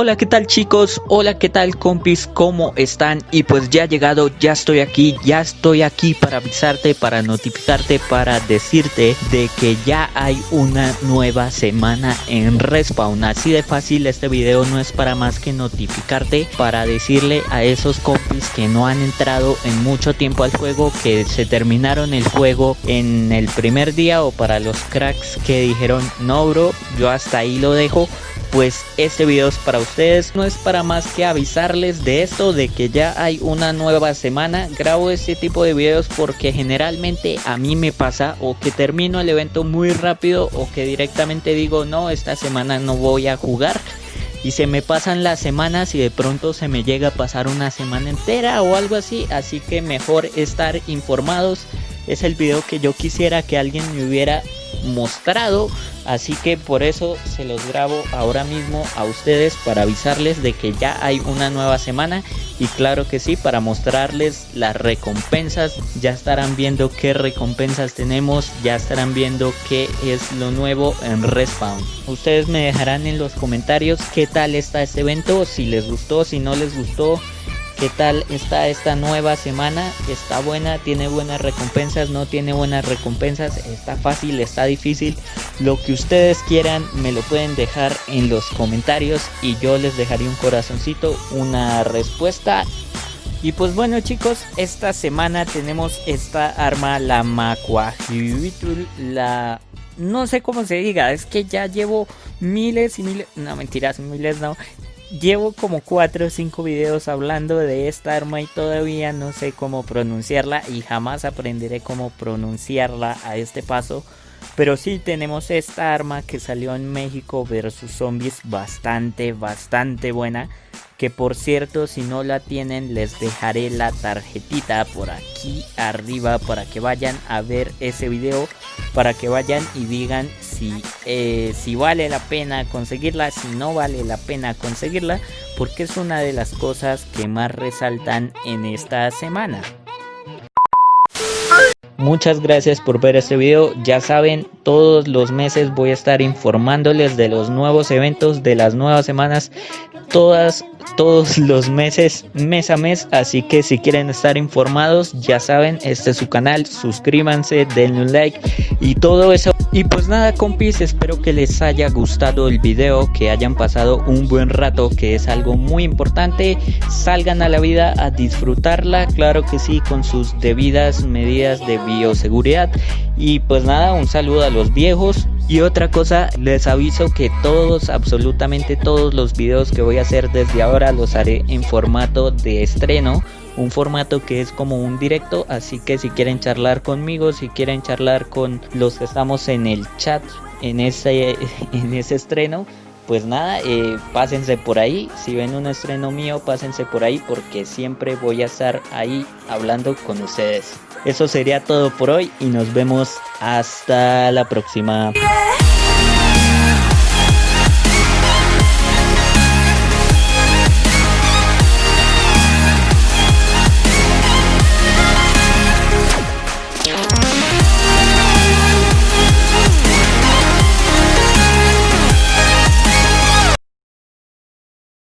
Hola, ¿qué tal chicos? Hola, ¿qué tal compis? ¿Cómo están? Y pues ya he llegado, ya estoy aquí, ya estoy aquí para avisarte, para notificarte, para decirte de que ya hay una nueva semana en Respawn. Así de fácil, este video no es para más que notificarte, para decirle a esos compis que no han entrado en mucho tiempo al juego, que se terminaron el juego en el primer día o para los cracks que dijeron, no bro, yo hasta ahí lo dejo pues este video es para ustedes, no es para más que avisarles de esto, de que ya hay una nueva semana, grabo este tipo de videos porque generalmente a mí me pasa o que termino el evento muy rápido o que directamente digo no, esta semana no voy a jugar y se me pasan las semanas y de pronto se me llega a pasar una semana entera o algo así, así que mejor estar informados, es el video que yo quisiera que alguien me hubiera mostrado así que por eso se los grabo ahora mismo a ustedes para avisarles de que ya hay una nueva semana y claro que sí para mostrarles las recompensas. Ya estarán viendo qué recompensas tenemos ya estarán viendo qué es lo nuevo en respawn. Ustedes me dejarán en los comentarios qué tal está este evento si les gustó si no les gustó ¿Qué tal está esta nueva semana? ¿Está buena? ¿Tiene buenas recompensas? ¿No tiene buenas recompensas? ¿Está fácil? ¿Está difícil? Lo que ustedes quieran me lo pueden dejar en los comentarios y yo les dejaré un corazoncito, una respuesta. Y pues bueno chicos, esta semana tenemos esta arma, la Macuajibitul, la... No sé cómo se diga, es que ya llevo miles y miles... No, mentiras, miles no Llevo como 4 o 5 videos hablando de esta arma y todavía no sé cómo pronunciarla y jamás aprenderé cómo pronunciarla a este paso. Pero sí tenemos esta arma que salió en México versus zombies bastante, bastante buena que por cierto si no la tienen les dejaré la tarjetita por aquí arriba para que vayan a ver ese video para que vayan y digan si, eh, si vale la pena conseguirla si no vale la pena conseguirla porque es una de las cosas que más resaltan en esta semana Muchas gracias por ver este video. Ya saben, todos los meses voy a estar informándoles de los nuevos eventos, de las nuevas semanas, todas, todos los meses, mes a mes. Así que si quieren estar informados, ya saben, este es su canal. Suscríbanse, denle un like y todo eso. Y pues nada compis, espero que les haya gustado el video, que hayan pasado un buen rato, que es algo muy importante. Salgan a la vida a disfrutarla, claro que sí, con sus debidas medidas de bioseguridad. Y pues nada, un saludo a los viejos. Y otra cosa, les aviso que todos, absolutamente todos los videos que voy a hacer desde ahora los haré en formato de estreno. Un formato que es como un directo, así que si quieren charlar conmigo, si quieren charlar con los que estamos en el chat en ese, en ese estreno, pues nada, eh, pásense por ahí, si ven un estreno mío, pásense por ahí porque siempre voy a estar ahí hablando con ustedes. Eso sería todo por hoy y nos vemos hasta la próxima.